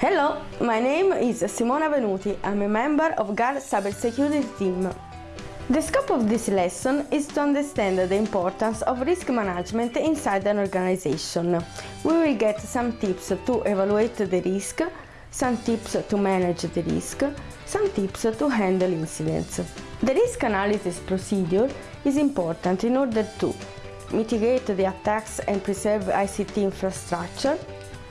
Hello, my name is Simona Venuti. I'm a member of GARR Cybersecurity team. The scope of this lesson is to understand the importance of risk management inside an organization. We will get some tips to evaluate the risk, some tips to manage the risk, some tips to handle incidents. The risk analysis procedure is important in order to mitigate the attacks and preserve ICT infrastructure,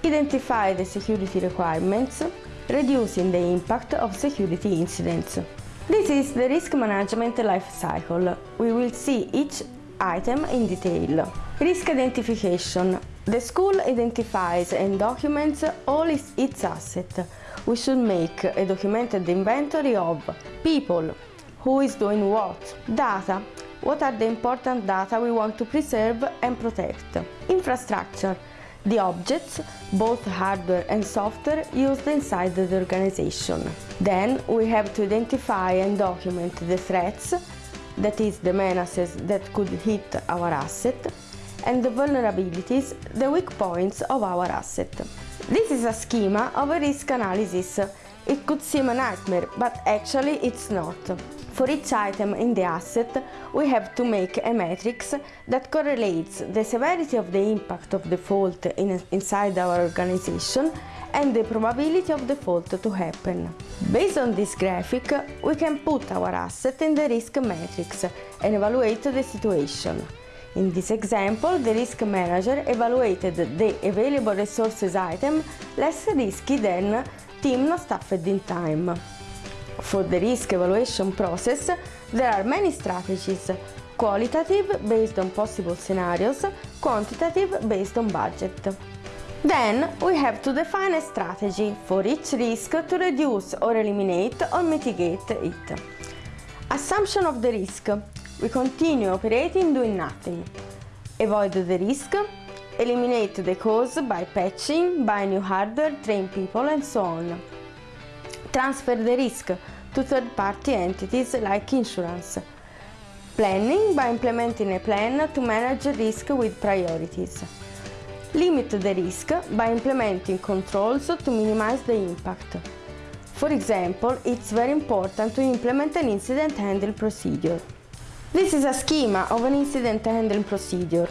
identify the security requirements, reducing the impact of security incidents. This is the risk management life cycle. We will see each item in detail. Risk identification. The school identifies and documents all its assets. We should make a documented inventory of people, who is doing what, data, what are the important data we want to preserve and protect, infrastructure, the objects, both hardware and software, used inside the organization. Then we have to identify and document the threats, that is the menaces that could hit our asset, and the vulnerabilities, the weak points of our asset. This is a schema of a risk analysis. It could seem a nightmare, but actually it's not. For each item in the asset, we have to make a matrix that correlates the severity of the impact of the fault in, inside our organization and the probability of the fault to happen. Based on this graphic, we can put our asset in the risk matrix and evaluate the situation. In this example, the risk manager evaluated the available resources item less risky than team staffed in time. For the risk evaluation process, there are many strategies, qualitative based on possible scenarios, quantitative based on budget. Then we have to define a strategy for each risk to reduce or eliminate or mitigate it. Assumption of the risk. We continue operating doing nothing. Avoid the risk. Eliminate the cause by patching, buy new hardware, train people and so on transfer the risk to third-party entities like insurance. Planning by implementing a plan to manage risk with priorities. Limit the risk by implementing controls to minimize the impact. For example, it's very important to implement an incident handling procedure. This is a schema of an incident handling procedure.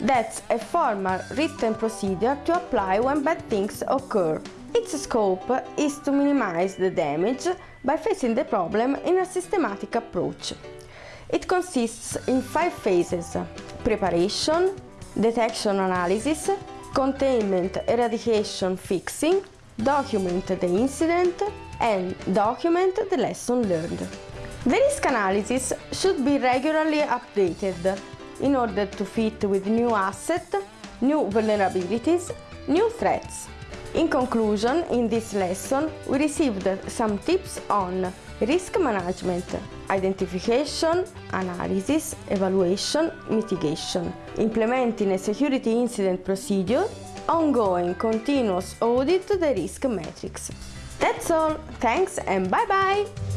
That's a formal written procedure to apply when bad things occur. Its scope is to minimize the damage by facing the problem in a systematic approach. It consists in five phases preparation, detection analysis, containment, eradication, fixing, document the incident and document the lesson learned. The risk analysis should be regularly updated in order to fit with new assets, new vulnerabilities, new threats. In conclusion, in this lesson, we received some tips on risk management, identification, analysis, evaluation, mitigation, implementing a security incident procedure, ongoing continuous audit the risk matrix. That's all, thanks and bye bye!